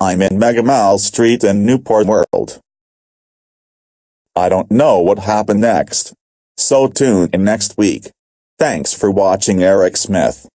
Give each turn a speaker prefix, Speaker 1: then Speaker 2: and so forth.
Speaker 1: I'm in Megamall Street in Newport World. I don't know what happened next. So tune in next week. Thanks for watching Eric Smith.